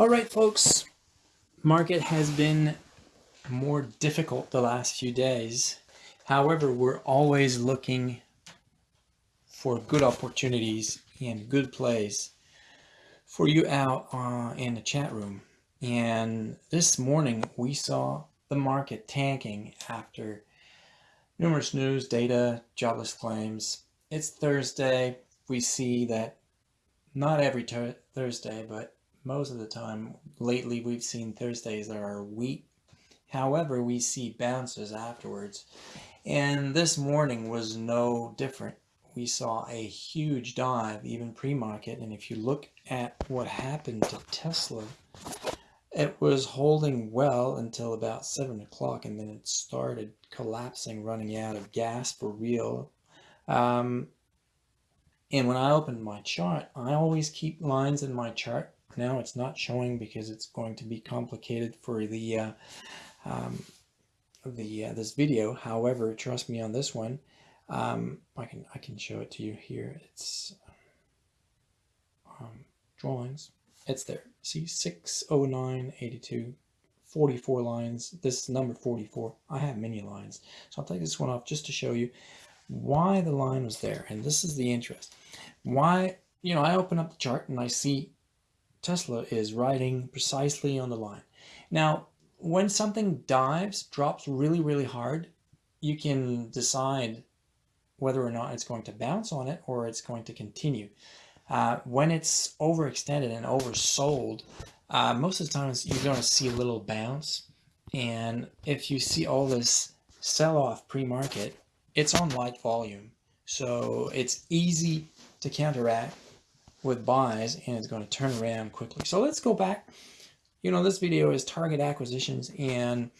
All right, folks, market has been more difficult the last few days. However, we're always looking for good opportunities and good plays for you out uh, in the chat room. And this morning we saw the market tanking after numerous news, data, jobless claims. It's Thursday. We see that not every Thursday, but most of the time lately we've seen Thursdays are weak. However, we see bounces afterwards. And this morning was no different. We saw a huge dive, even pre-market. And if you look at what happened to Tesla, it was holding well until about 7 o'clock and then it started collapsing, running out of gas for real. Um, and when I open my chart, I always keep lines in my chart. Now it's not showing because it's going to be complicated for the uh, um, the uh, this video. However, trust me on this one. Um, I can I can show it to you here. It's um, drawings. It's there. See 609 82 44 lines. This is number 44. I have many lines. So I'll take this one off just to show you why the line was there. And this is the interest. Why, you know, I open up the chart and I see Tesla is riding precisely on the line. Now, when something dives, drops really, really hard, you can decide whether or not it's going to bounce on it or it's going to continue. Uh, when it's overextended and oversold, uh, most of the times you're going to see a little bounce. And if you see all this sell-off pre-market, it's on light volume. So it's easy to counteract with buys and it's going to turn around quickly. So let's go back. You know, this video is target acquisitions and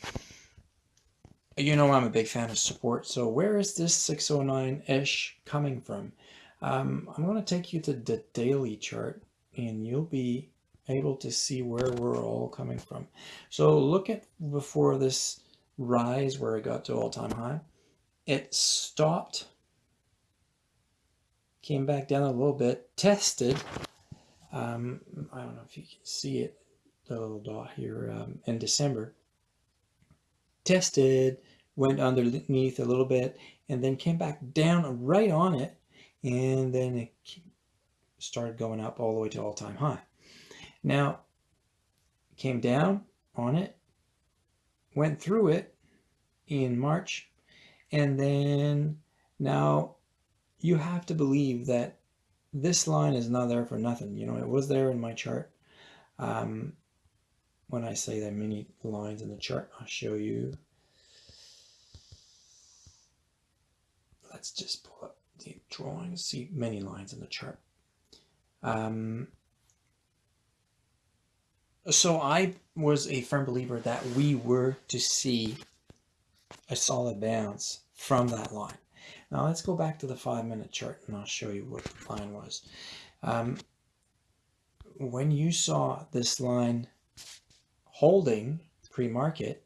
you know I'm a big fan of support. So where is this 609-ish coming from? Um, I'm going to take you to the daily chart and you'll be able to see where we're all coming from. So look at before this rise where it got to all-time high. It stopped came back down a little bit, tested. Um, I don't know if you can see it, the little dot here um, in December. Tested, went underneath a little bit, and then came back down right on it, and then it started going up all the way to all-time high. Now, came down on it, went through it in March, and then now you have to believe that this line is not there for nothing. You know, it was there in my chart. Um, when I say that many lines in the chart, I'll show you. Let's just pull up the drawing, see many lines in the chart. Um, so I was a firm believer that we were to see a solid bounce from that line. Now let's go back to the five minute chart and I'll show you what the line was. Um, when you saw this line holding pre-market,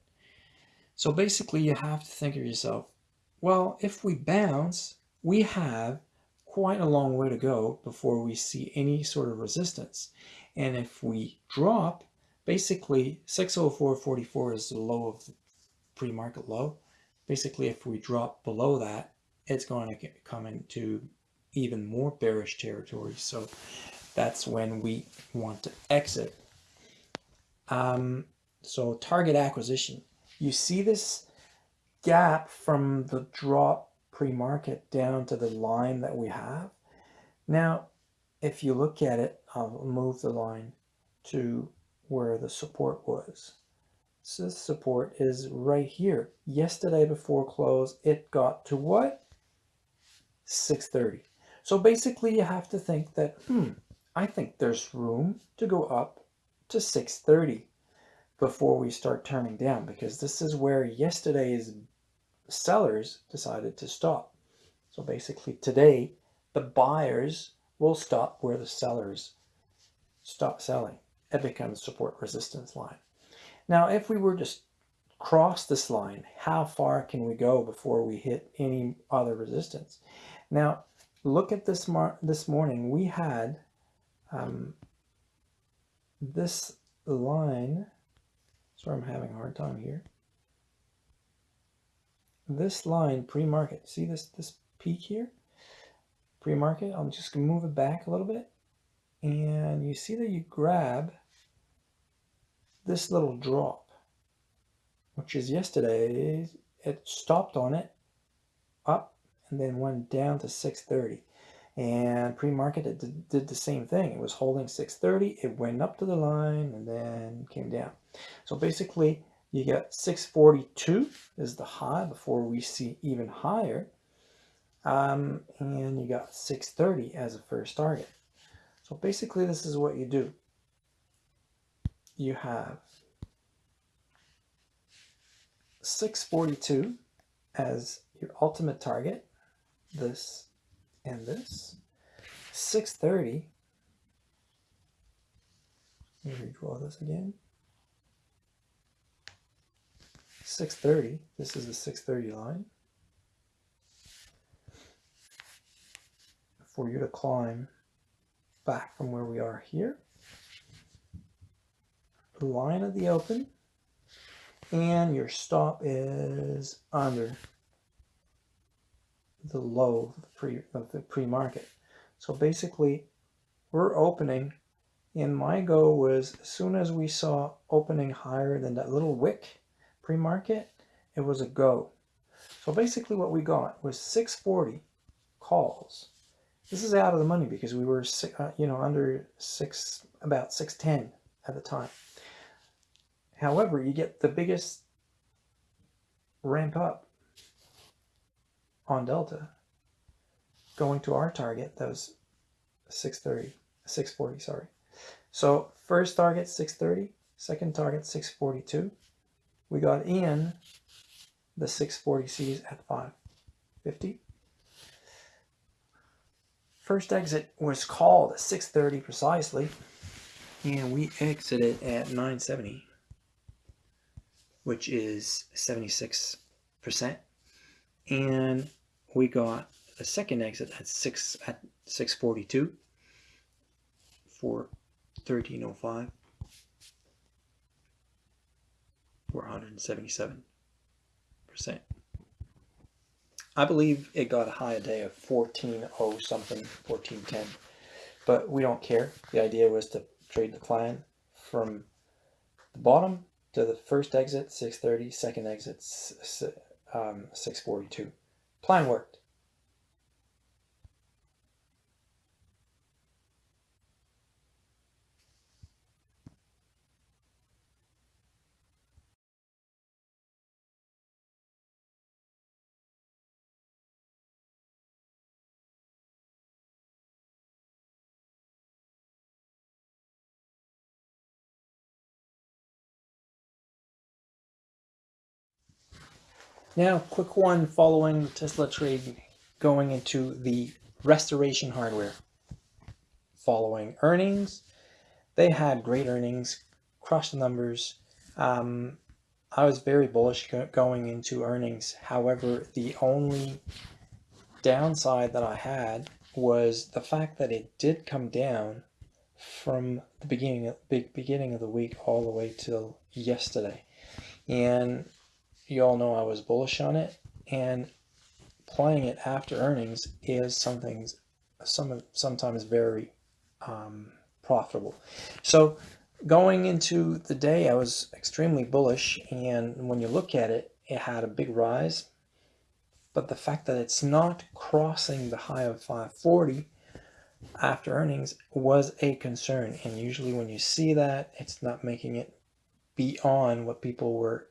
so basically you have to think of yourself, well, if we bounce, we have quite a long way to go before we see any sort of resistance. And if we drop, basically 604.44 is the low of the pre-market low. Basically, if we drop below that, it's going to come into even more bearish territory. So that's when we want to exit. Um, so target acquisition. You see this gap from the drop pre-market down to the line that we have. Now, if you look at it, I'll move the line to where the support was. So this support is right here. Yesterday before close, it got to what? 630. So basically you have to think that, hmm, I think there's room to go up to 630 before we start turning down because this is where yesterday's sellers decided to stop. So basically today, the buyers will stop where the sellers stop selling. It becomes support resistance line. Now, if we were just cross this line, how far can we go before we hit any other resistance? Now, look at this mar this morning. We had um, this line, sorry I'm having a hard time here. This line pre-market, see this, this peak here? Pre-market, I'm just gonna move it back a little bit. And you see that you grab this little drop, which is yesterday, it stopped on it up and then went down to 630 and pre-market it did, did, the same thing. It was holding 630 it went up to the line and then came down. So basically you get 642 is the high before we see even higher um, and you got 630 as a first target. So basically this is what you do. You have 642 as your ultimate target this and this. 630. Let me redraw this again. 630. This is the 630 line. For you to climb back from where we are here. Line of the open. And your stop is under the low of the pre of the pre-market. So basically, we're opening, and my go was as soon as we saw opening higher than that little wick pre-market, it was a go. So basically, what we got was 640 calls. This is out of the money because we were, uh, you know, under six, about 610 at the time. However, you get the biggest ramp up on delta going to our target that was 630 640 sorry. So first target 630 second target 642 we got in the 640c's at 550 first exit was called at 630 precisely and we exited at 970 which is 76 percent and we got a second exit at 6 at 642 for 1305 for 177 percent. I believe it got a high a day of 14 oh something 1410 but we don't care. The idea was to trade the client from the bottom to the first exit 630 second exit um, 642. Plan worked. Now, quick one following Tesla trade going into the restoration hardware. Following earnings, they had great earnings, crushed the numbers. Um, I was very bullish going into earnings. However, the only downside that I had was the fact that it did come down from the beginning of, beginning of the week all the way till yesterday. And you all know I was bullish on it, and playing it after earnings is something some sometimes very um, profitable. So going into the day, I was extremely bullish, and when you look at it, it had a big rise. But the fact that it's not crossing the high of 540 after earnings was a concern. And usually when you see that, it's not making it beyond what people were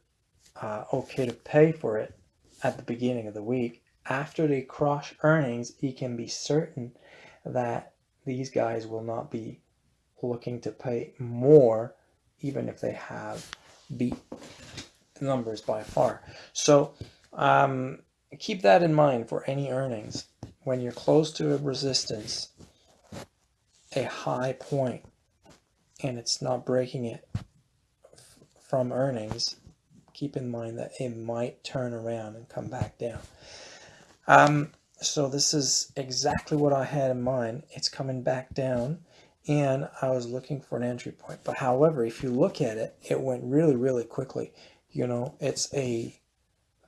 uh, okay to pay for it at the beginning of the week. After they crush earnings, you can be certain that these guys will not be looking to pay more, even if they have beat the numbers by far. So um, keep that in mind for any earnings. When you're close to a resistance, a high point, and it's not breaking it from earnings, keep in mind that it might turn around and come back down. Um, so this is exactly what I had in mind. It's coming back down and I was looking for an entry point. But however, if you look at it, it went really, really quickly. You know, it's a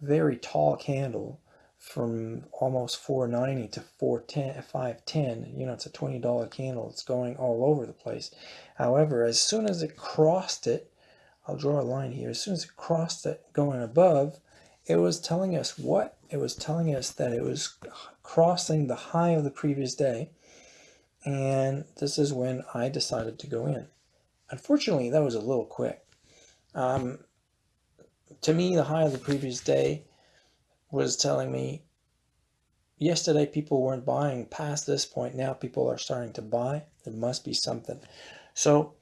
very tall candle from almost 490 to 410 510 you know it's a $20 candle it's going all over the place however as soon as it crossed it I'll draw a line here as soon as it crossed it going above it was telling us what it was telling us that it was crossing the high of the previous day and this is when I decided to go in unfortunately that was a little quick um, to me the high of the previous day was telling me yesterday people weren't buying past this point. Now people are starting to buy. There must be something. So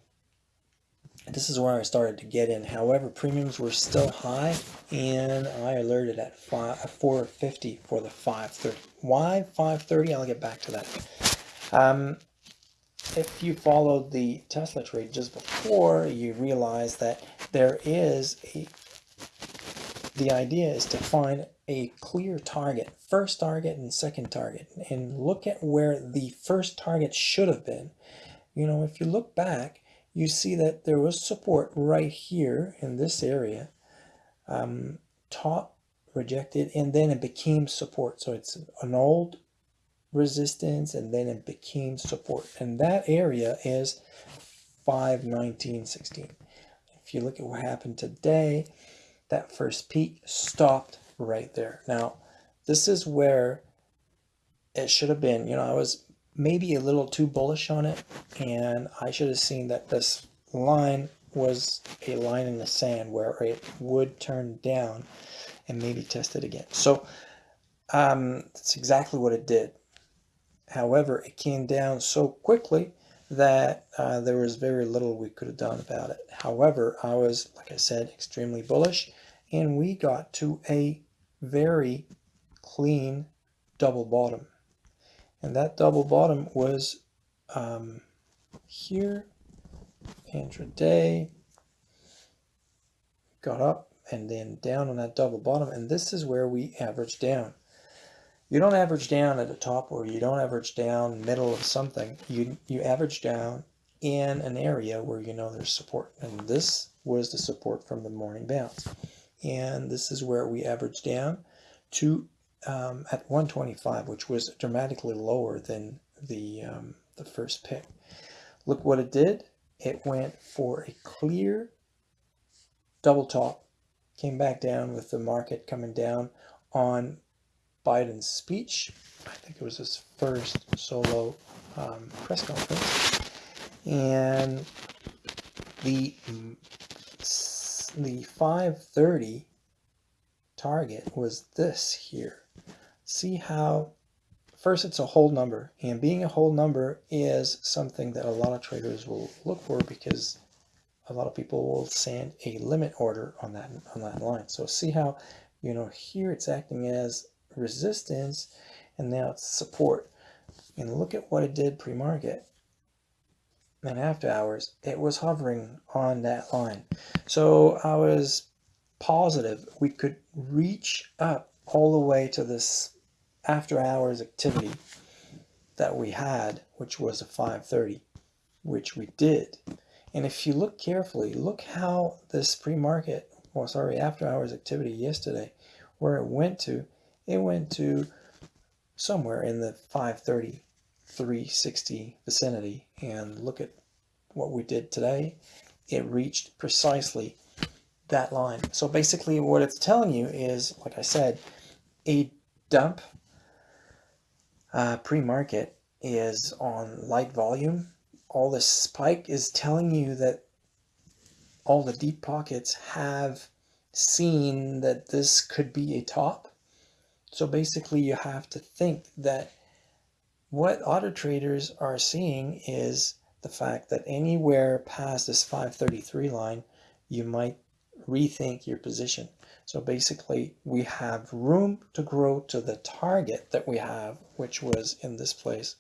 this is where I started to get in. However, premiums were still high and I alerted at 5, 450 for the 530. Why 530? I'll get back to that. Um, if you followed the Tesla trade just before, you realize that there is a the idea is to find a clear target, first target and second target, and look at where the first target should have been. You know, if you look back, you see that there was support right here in this area, um, top rejected, and then it became support. So it's an old resistance and then it became support. And that area is 519.16. If you look at what happened today, that first peak stopped right there. Now, this is where it should have been. You know, I was maybe a little too bullish on it, and I should have seen that this line was a line in the sand where it would turn down and maybe test it again. So um, that's exactly what it did. However, it came down so quickly that uh, there was very little we could have done about it. However, I was, like I said, extremely bullish and we got to a very clean double bottom. And that double bottom was um, here, intraday, got up and then down on that double bottom. And this is where we average down. You don't average down at the top or you don't average down middle of something. You, you average down in an area where you know there's support. And this was the support from the morning bounce and this is where we average down to um, at 125, which was dramatically lower than the, um, the first pick. Look what it did. It went for a clear double top, came back down with the market coming down on Biden's speech. I think it was his first solo um, press conference. And the the 530 target was this here. See how, first it's a whole number, and being a whole number is something that a lot of traders will look for because a lot of people will send a limit order on that on that line. So see how, you know, here it's acting as resistance, and now it's support. And look at what it did pre-market and after hours, it was hovering on that line. So I was positive we could reach up all the way to this after hours activity that we had, which was a 530, which we did. And if you look carefully, look how this pre-market, well, sorry, after hours activity yesterday, where it went to, it went to somewhere in the 530 360 vicinity. And look at what we did today. It reached precisely that line. So basically what it's telling you is like I said a dump uh, pre-market is on light volume. All this spike is telling you that all the deep pockets have seen that this could be a top. So basically you have to think that what auto traders are seeing is the fact that anywhere past this 533 line, you might rethink your position. So basically we have room to grow to the target that we have, which was in this place,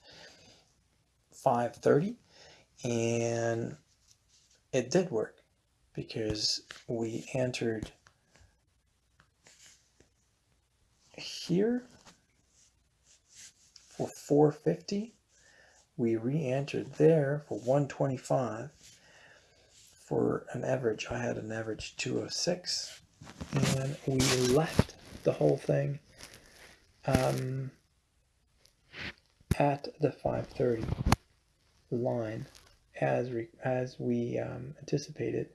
530. And it did work because we entered here for 450 we re-entered there for 125 for an average. I had an average 206 and we left the whole thing um, at the 530 line as we, as we um, anticipated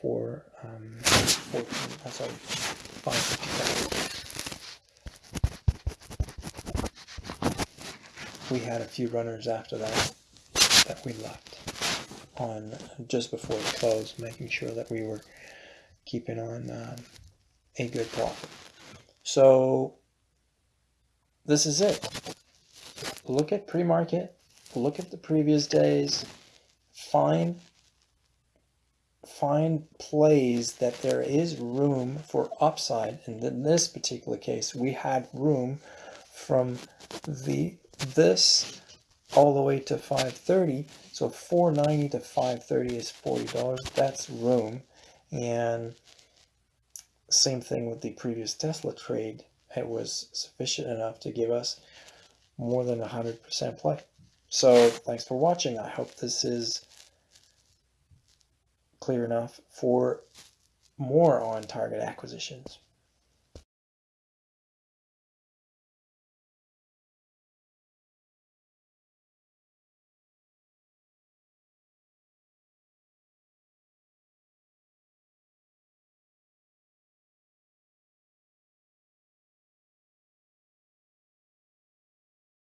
for, um, 14, uh, sorry, 555. We had a few runners after that that we left on just before the close, making sure that we were keeping on um, a good profit. So this is it. Look at pre-market, look at the previous days, find find plays that there is room for upside. And in this particular case, we had room from the this all the way to 530. So 490 to 530 is $40. That's room. And same thing with the previous Tesla trade. It was sufficient enough to give us more than 100% play. So thanks for watching. I hope this is clear enough for more on target acquisitions.